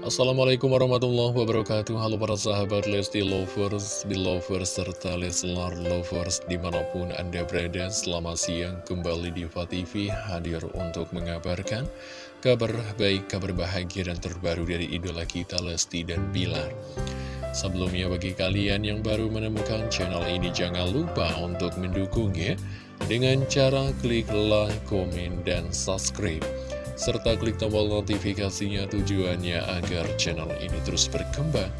Assalamualaikum warahmatullahi wabarakatuh. Halo para sahabat Lesti Lovers, Belovers, serta Leslar Lovers di mana pun Anda berada Selamat siang. Kembali di TV hadir untuk mengabarkan kabar baik, kabar bahagia dan terbaru dari idola kita Lesti dan Bilar. Sebelumnya bagi kalian yang baru menemukan channel ini jangan lupa untuk mendukungnya Dengan cara klik like, komen, dan subscribe serta klik tombol notifikasinya tujuannya agar channel ini terus berkembang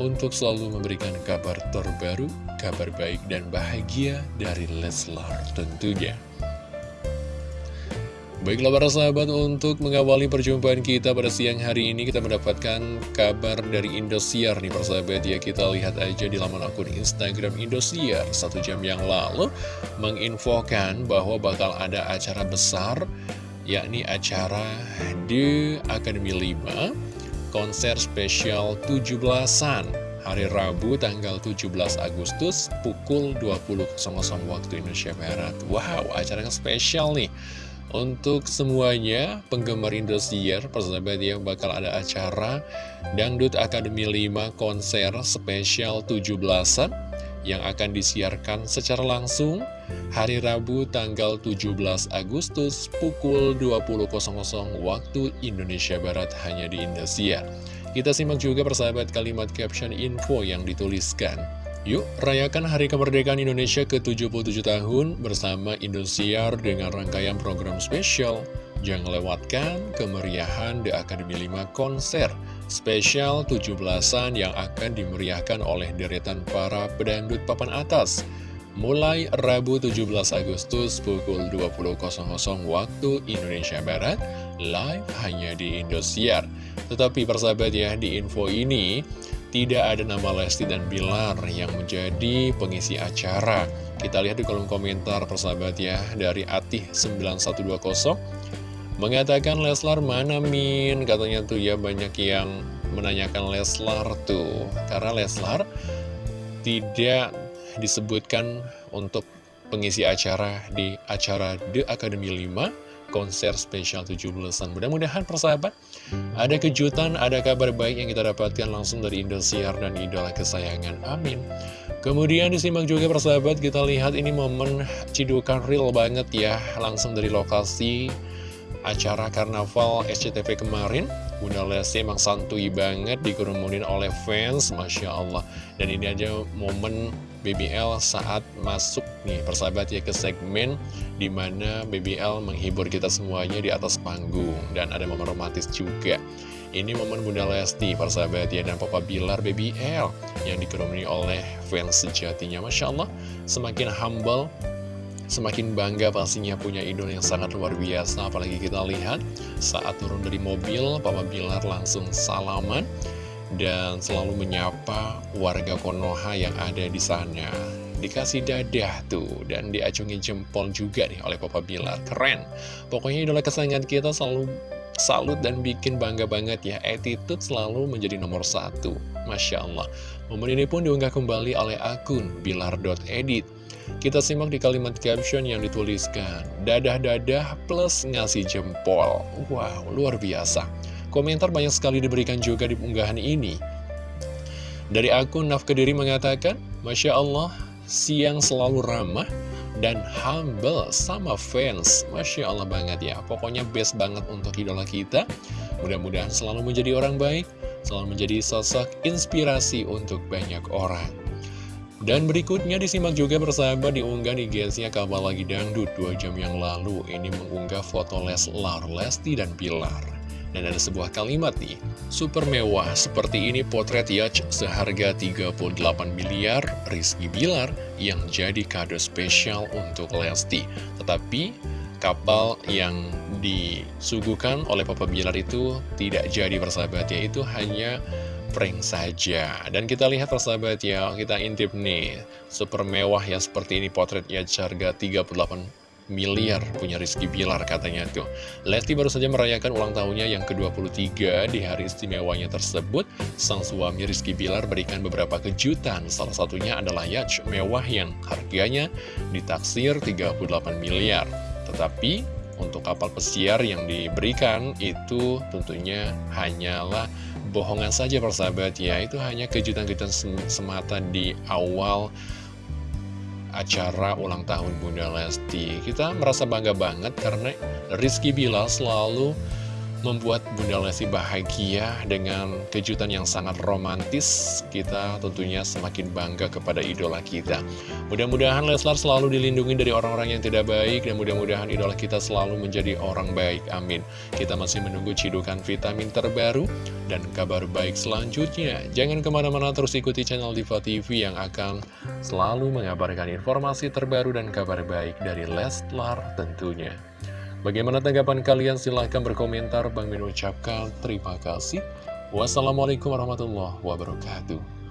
untuk selalu memberikan kabar terbaru, kabar baik dan bahagia dari Leslar tentunya. Baiklah para sahabat, untuk mengawali perjumpaan kita pada siang hari ini kita mendapatkan kabar dari Indosiar nih persahabat ya Kita lihat aja di laman akun Instagram Indosiar satu jam yang lalu menginfokan bahwa bakal ada acara besar yakni acara The Academy 5 konser spesial 17-an hari Rabu tanggal 17 Agustus pukul 20.00 waktu Indonesia Barat. Wow, acara yang spesial nih. Untuk semuanya penggemar Indosiar, persahabat yang bakal ada acara Dangdut Academy 5 konser spesial 17-an yang akan disiarkan secara langsung hari Rabu tanggal 17 Agustus pukul 20.00 waktu Indonesia Barat hanya di Indosiar. Kita simak juga persahabat kalimat caption info yang dituliskan. Yuk, rayakan Hari Kemerdekaan Indonesia ke-77 tahun bersama Indosiar dengan rangkaian program spesial. Jangan lewatkan kemeriahan The Academy 5 konser spesial 17-an yang akan dimeriahkan oleh deretan para pedangdut papan atas. Mulai Rabu 17 Agustus pukul 20.00 waktu Indonesia Barat, live hanya di Indosiar. Tetapi persahabat ya, di info ini tidak ada nama Lesti dan Bilar yang menjadi pengisi acara. Kita lihat di kolom komentar persahabat ya, dari Atih9120 Mengatakan Leslar mana Min? Katanya tuh ya banyak yang menanyakan Leslar tuh. Karena Leslar tidak disebutkan untuk pengisi acara di acara The Academy 5 konser spesial 17-an. Mudah-mudahan persahabat ada kejutan, ada kabar baik yang kita dapatkan langsung dari Indosiar dan idola kesayangan. Amin. Kemudian disimak juga persahabat, kita lihat ini momen cidukan real banget ya, langsung dari lokasi acara karnaval SCTV kemarin. Bunda Lesti emang santuy banget dikerumunin oleh fans Masya Allah. Dan ini aja momen BBL saat masuk nih persahabat ya ke segmen Di mana BBL menghibur kita semuanya di atas panggung. Dan ada momen romantis juga. Ini momen Bunda Lesti persahabat ya dan Papa Bilar BBL Yang dikerumuni oleh fans sejatinya. Masya Allah Semakin humble Semakin bangga pastinya punya idol yang sangat luar biasa Apalagi kita lihat saat turun dari mobil Papa Bilar langsung salaman Dan selalu menyapa warga Konoha yang ada di sana. Dikasih dadah tuh Dan diacungi jempol juga nih oleh Papa Bilar. Keren. Pokoknya idola kesayangan kita selalu salut dan bikin bangga banget ya. Attitude selalu menjadi nomor satu. Masya Allah. Momen ini pun diunggah kembali oleh akun Bilar.edit kita simak di kalimat caption yang dituliskan, dadah-dadah plus ngasih jempol. Wow, luar biasa. Komentar banyak sekali diberikan juga di unggahan ini. Dari akun Naf Kediri mengatakan, Masya Allah, siang selalu ramah dan humble sama fans. Masya Allah banget ya. Pokoknya best banget untuk idola kita. Mudah-mudahan selalu menjadi orang baik, selalu menjadi sosok inspirasi untuk banyak orang. Dan berikutnya disimak juga bersama diunggah di GSnya Kabar Lagi Dangdut 2 jam yang lalu. Ini mengunggah foto Leslar, Lesti, dan Pilar. Dan ada sebuah kalimat nih Super mewah seperti ini potret Yacht seharga 38 miliar Rizky Bilar yang jadi kado spesial untuk Lesti. Tetapi kapal yang disuguhkan oleh Papa Bilar itu tidak jadi persahabatnya Itu hanya prank saja. Dan kita lihat persahabat ya, kita intip nih Super mewah ya seperti ini potretnya harga 38 miliar punya Rizky Bilar katanya tuh. Lesti baru saja merayakan ulang tahunnya yang ke-23 di hari istimewanya tersebut Sang suami Rizky Bilar berikan beberapa kejutan. Salah satunya adalah yacht mewah yang harganya ditaksir 38 miliar. Tetapi untuk kapal pesiar yang diberikan itu tentunya hanyalah bohongan saja persahabat. Ya Itu hanya kejutan-kejutan semata di awal acara ulang tahun Bunda Lesti. Kita merasa bangga banget karena Rizky Bilal selalu membuat Bunda Lesti bahagia dengan kejutan yang sangat romantis. Kita tentunya semakin bangga kepada idola kita. Mudah-mudahan Leslar selalu dilindungi dari orang-orang yang tidak baik dan mudah-mudahan idola kita selalu menjadi orang baik. Amin. Kita masih menunggu cidukan vitamin terbaru dan kabar baik selanjutnya. Jangan ke mana-mana terus ikuti channel Diva TV yang akan selalu mengabarkan informasi terbaru dan kabar baik dari Leslar tentunya. Bagaimana tanggapan kalian? Silahkan berkomentar. Bang Min ucapkan terima kasih. Wassalamualaikum warahmatullahi wabarakatuh.